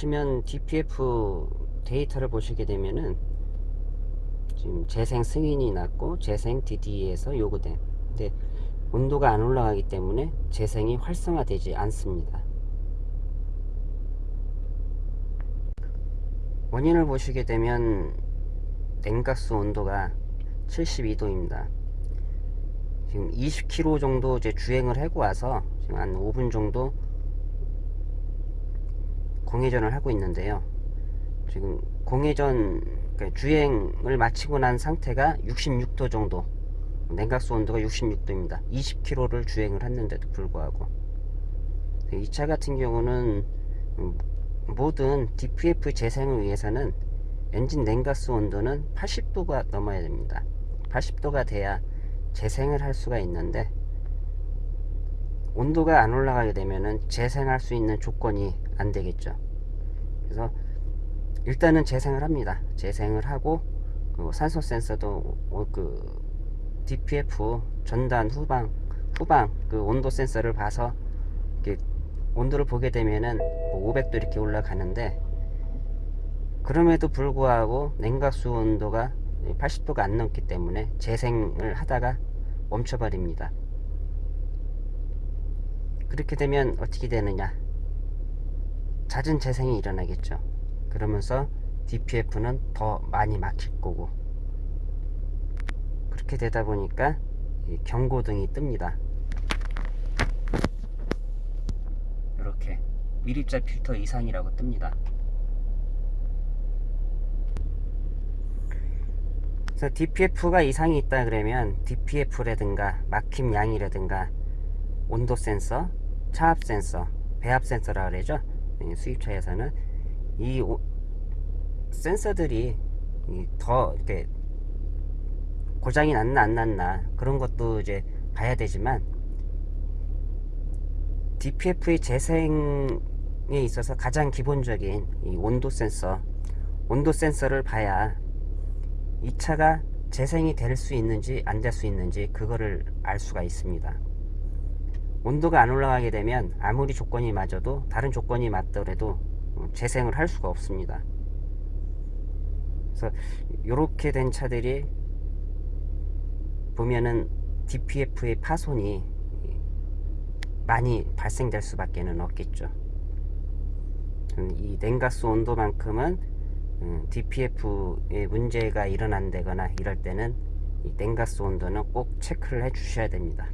보시면 DPF 데이터를 보시게 되면은 지금 재생 승인이 났고 재생 DD에서 요구된 근데 온도가 안 올라가기 때문에 재생이 활성화되지 않습니다. 원인을 보시게 되면 냉각수 온도가 72도입니다. 지금 20km 정도 이제 주행을 하고 와서 지금 한 5분 정도 공회전을 하고 있는데요. 지금 공회전 그러니까 주행을 마치고 난 상태가 66도 정도 냉각수 온도가 66도입니다. 20km를 주행을 했는데도 불구하고. 이 차 같은 경우는 모든 DPF 재생을 위해서는 엔진 냉각수 온도는 80도가 넘어야 됩니다. 80도가 돼야 재생을 할 수가 있는데 온도가 안 올라가게 되면은 재생할 수 있는 조건이 안 되겠죠. 그래서 일단은 재생을 합니다. 재생을 하고 그 산소 센서도 그 DPF 전단 후방 후방 그 온도 센서를 봐서 온도를 보게 되면은 500도 이렇게 올라가는데 그럼에도 불구하고 냉각수 온도가 80도가 안 넘기 때문에 재생을 하다가 멈춰버립니다 그렇게 되면 어떻게 되느냐? 잦은 재생이 일어나겠죠. 그러면서 DPF는 더 많이 막힐 거고. 그렇게 되다 보니까 경고등이 뜹니다. 이렇게 미립자 필터 이상이라고 뜹니다. 그래서 DPF가 이상이 있다 그러면 DPF라든가 막힘 양이라든가 온도 센서, 차압 센서, 배압 센서라 그러죠? 수입차에서는 이 오, 센서들이 더 이렇게 고장이 났나 안 났나 그런 것도 이제 봐야 되지만 DPF의 재생에 있어서 가장 기본적인 이 온도 센서 온도 센서를 봐야 이 차가 재생이 될 수 있는지 안 될 수 있는지 그거를 알 수가 있습니다 온도가 안 올라가게 되면 아무리 조건이 맞아도 다른 조건이 맞더라도 재생을 할 수가 없습니다. 그래서 이렇게 된 차들이 보면은 DPF의 파손이 많이 발생될 수밖에 는 없겠죠. 이 냉가스 온도만큼은 DPF에 문제가 일어난다거나 이럴 때는 이 냉가스 온도는 꼭 체크를 해 주셔야 됩니다